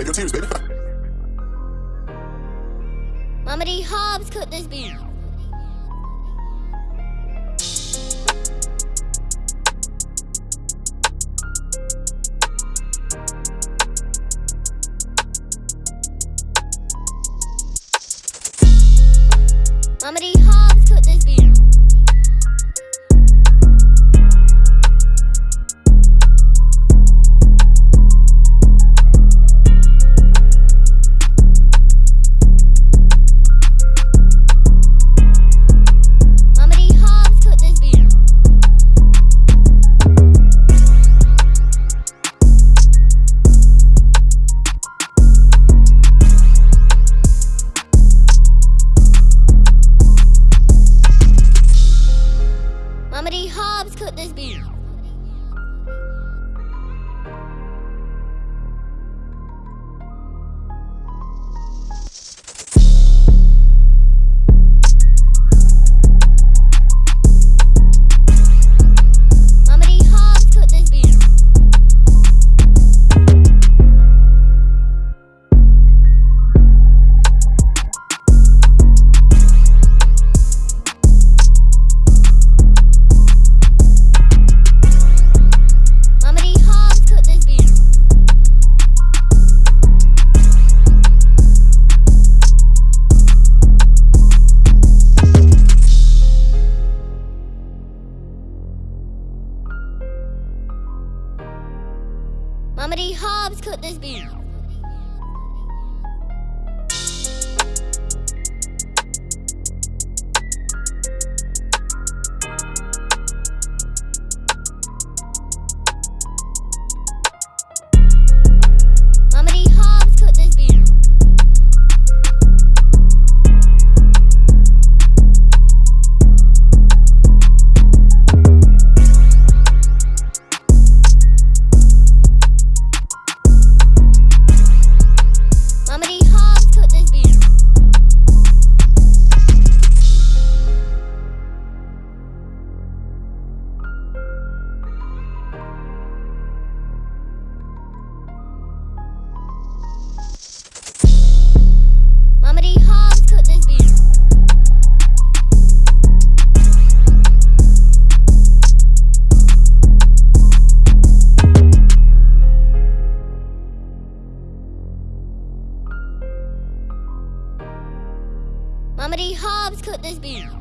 save your tears, baby. Mama D. Hobbs cooked this beat. Mama D. Hobbs. many halves could this be? many halves could this be?